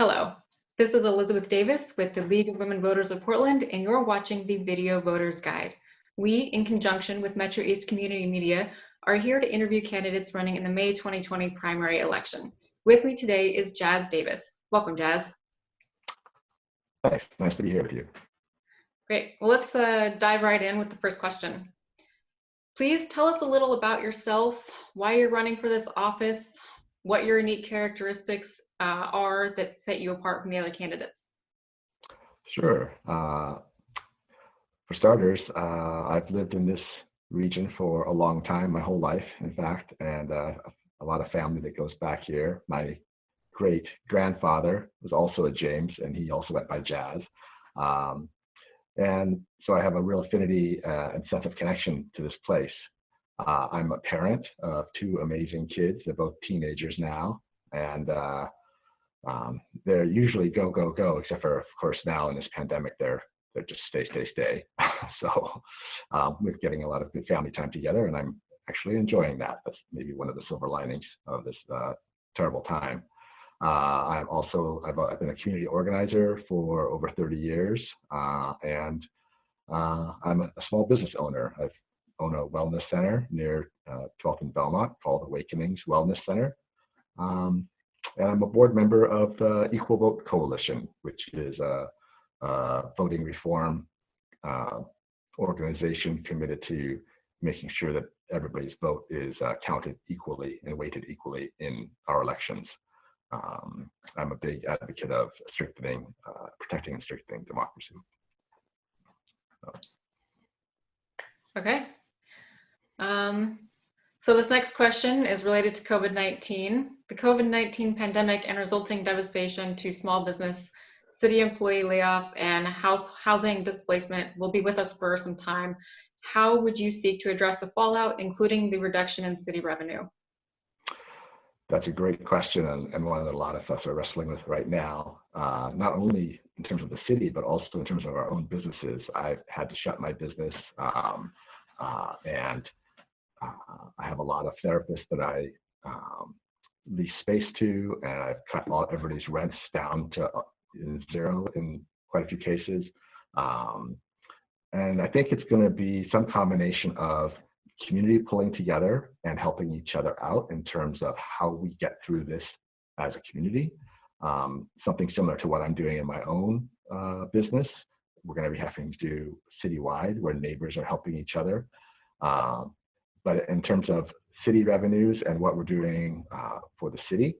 Hello, this is Elizabeth Davis with the League of Women Voters of Portland, and you're watching the Video Voters Guide. We, in conjunction with Metro East Community Media, are here to interview candidates running in the May 2020 primary election. With me today is Jas Davis. Welcome, Jazz. Thanks. Nice to be here with you. Great. Well, let's uh, dive right in with the first question. Please tell us a little about yourself, why you're running for this office, what your unique characteristics uh, are that set you apart from the other candidates. Sure. Uh, for starters, uh, I've lived in this region for a long time, my whole life, in fact, and uh, a lot of family that goes back here. My great grandfather was also a James, and he also went by Jas. Um, and so I have a real affinity uh, and sense of connection to this place. Uh, I'm a parent of two amazing kids. They're both teenagers now, and uh, um, they're usually go go go, except for of course now in this pandemic they're they're just stay stay stay. so um, we're getting a lot of good family time together, and I'm actually enjoying that. That's maybe one of the silver linings of this uh, terrible time. Uh, I'm also I've, I've, been a community organizer for over 30 years, uh, and uh, I'm a, a, small business owner. I've own a wellness center near uh, 12th and Belmont called Awakenings Wellness Center. Um, and I'm a board member of the Equal Vote Coalition, which is a, a voting reform uh, organization committed to making sure that everybody's vote is uh, counted equally and weighted equally in our elections. Um, I'm a big advocate of strengthening, uh, protecting and strengthening democracy. So. Okay, um, so this next question is related to COVID-19. The COVID-19 pandemic and resulting devastation to small business, city employee layoffs, and house housing displacement will be with us for some time. How would you seek to address the fallout, including the reduction in city revenue? That's a great question and, one that a lot of us are wrestling with right now, uh, not only in terms of the city, but also in terms of our own businesses. I've had to shut my business um, uh, and uh, I have a lot of therapists that I um, lease space to, and I've cut all everybody's rents down to uh, zero in quite a few cases. Um, and I think it's going to be some combination of community pulling together and helping each other out in terms of how we get through this as a community. Um, something similar to what I'm doing in my own uh, business. We're going to be having to do citywide where neighbors are helping each other. Um, but in terms of city revenues and what we're doing uh, for the city,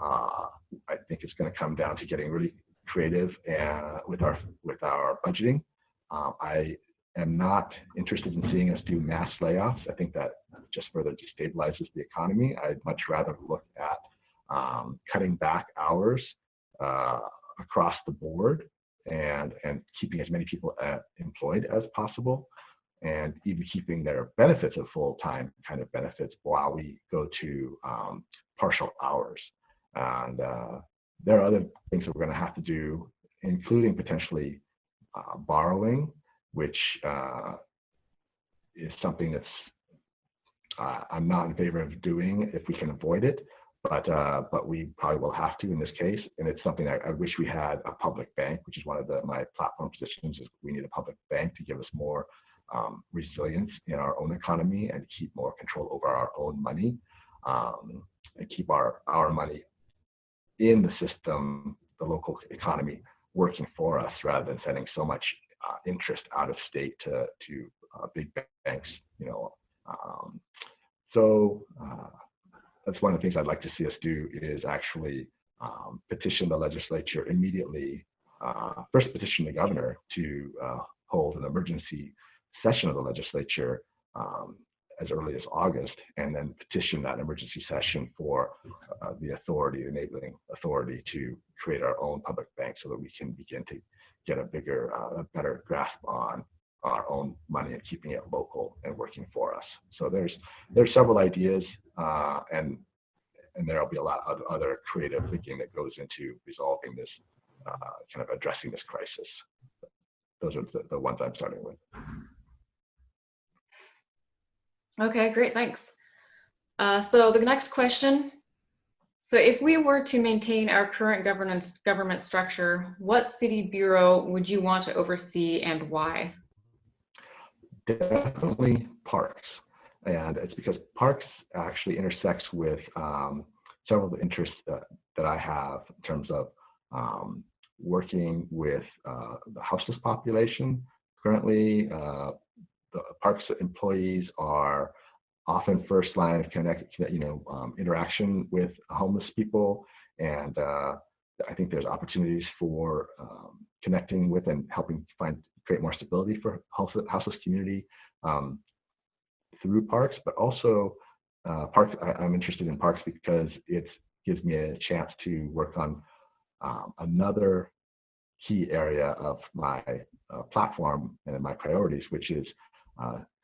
uh, I think it's going to come down to getting really creative and with our with our budgeting. Um, I am not interested in seeing us do mass layoffs. I think that just further destabilizes the economy. I'd much rather look at um, cutting back hours uh, across the board and and keeping as many people uh, employed as possible and even keeping their benefits of full-time kind of benefits while we go to um, partial hours. And uh, there are other things that we're going to have to do, including potentially uh, borrowing, which uh, is something that's uh, I'm not in favor of doing if we can avoid it, but uh, but we probably will have to in this case. And it's something I, I wish we had a public bank, which is one of the, my platform positions. Is we need a public bank to give us more um, resilience in our own economy and keep more control over our own money um, and keep our, our money in the system, the local economy working for us rather than sending so much uh, interest out of state to, to uh, big banks, you know. Um, so uh, that's one of the things I'd like to see us do is actually um, petition the legislature immediately, uh, first petition the governor to uh, hold an emergency session of the legislature um, as early as August, and then petition that emergency session for uh, the authority, enabling authority to create our own public bank so that we can begin to get a bigger, uh, a better grasp on our own money and keeping it local and working for us. So there's there's several ideas, uh, and and there'll be a lot of other creative thinking that goes into resolving this, uh, kind of addressing this crisis. Those are the, the ones I'm starting with. Okay, great, thanks. Uh, so the next question So if we were to maintain our current governance government structure, what city bureau would you want to oversee and why? Definitely parks. And it's because parks actually intersects with um, several of the interests that, that I have in terms of um, working with uh, the houseless population. Currently, uh, the parks employees are often first line of connect, you know, um, interaction with homeless people. And uh, I think there's opportunities for um, connecting with and helping find create more stability for houseless, houseless community um, through parks, but also uh, parks. I, am interested in parks because it gives me a chance to work on um, another key area of my uh, platform and my priorities, which is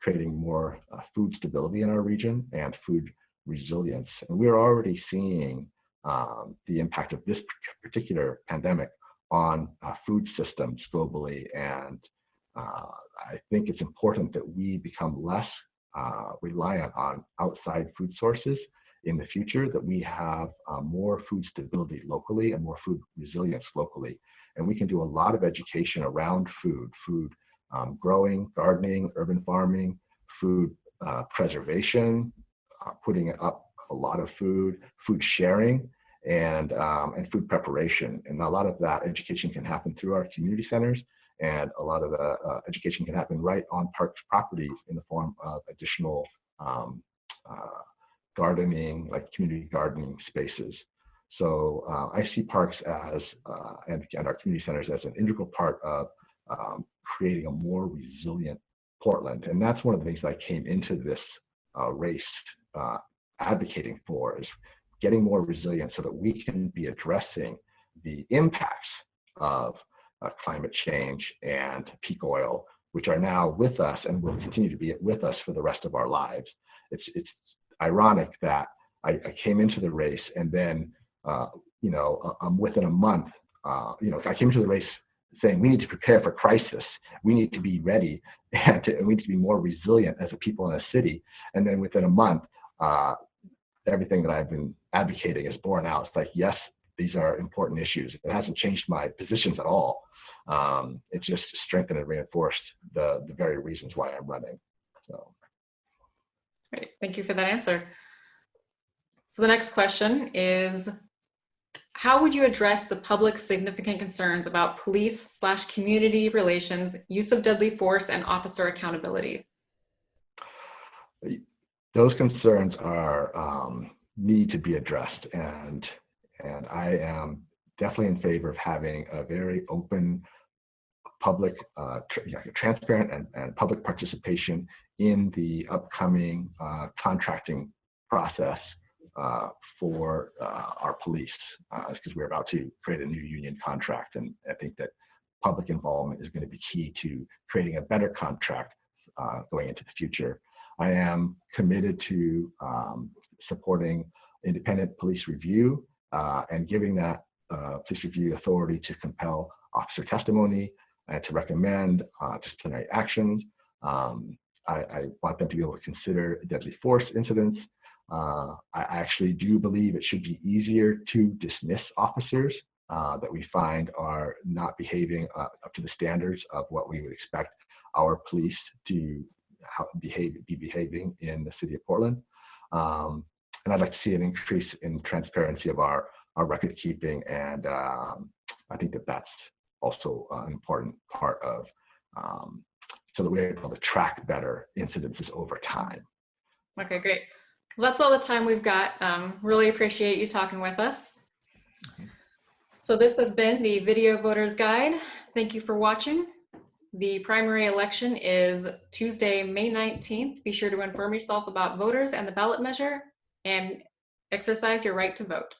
creating more uh, food stability in our region and food resilience. And we're already seeing um, the impact of this particular pandemic on uh, food systems globally. And uh, I think it's important that we become less uh, reliant on outside food sources in the future, that we have uh, more food stability locally and more food resilience locally. And we can do a lot of education around food, food um, growing, gardening, urban farming, food uh, preservation, uh, putting up a lot of food, food sharing, and, um, and food preparation. And a lot of that education can happen through our community centers, and a lot of the uh, education can happen right on parks properties in the form of additional um, uh, gardening, like community gardening spaces. So uh, I see parks as, uh, and, and, our community centers as an integral part of um, creating a more resilient Portland. And that's one of the things I came into this uh, race uh, advocating for is getting more resilient so that we can be addressing the impacts of uh, climate change and peak oil, which are now with us and will continue to be with us for the rest of our lives. It's, it's ironic that I, I came into the race and then, uh, you know, I'm within a month, uh, you know, I came into the race saying we need to prepare for crisis. We need to be ready and, to, we need to be more resilient as a people in a city. And then within a month, uh, everything that I've been advocating is borne out. It's like, yes, these are important issues. It hasn't changed my positions at all. Um, it just strengthened and reinforced the, the very reasons why I'm running. So. Great, thank you for that answer. So the next question is, how would you address the public's significant concerns about police slash community relations, use of deadly force, and officer accountability? Those concerns are um, need to be addressed, and and I am definitely in favor of having a very open, public, uh, tra transparent, and, and public participation in the upcoming uh, contracting process uh, for uh, our police because uh, we're about to create a new union contract. And I think that public involvement is going to be key to creating a better contract uh, going into the future. I am committed to um, supporting independent police review and giving that police review authority to compel officer testimony and to recommend disciplinary actions. Um, I, I, want them to be able to consider deadly force incidents uh, I actually do believe it should be easier to dismiss officers uh, that we find are not behaving uh, up to the standards of what we would expect our police to behave, be behaving in the city of Portland. Um, and I'd like to see an increase in transparency of our, our record keeping. And um, I think that that's also an important part of um, so that we're able to track better incidences over time. Okay, great. Well, that's all the time we've got. Um, really appreciate you talking with us. So this has been the Video Voters Guide. Thank you for watching. The primary election is Tuesday, May 19th. Be sure to inform yourself about voters and the ballot measure and exercise your right to vote.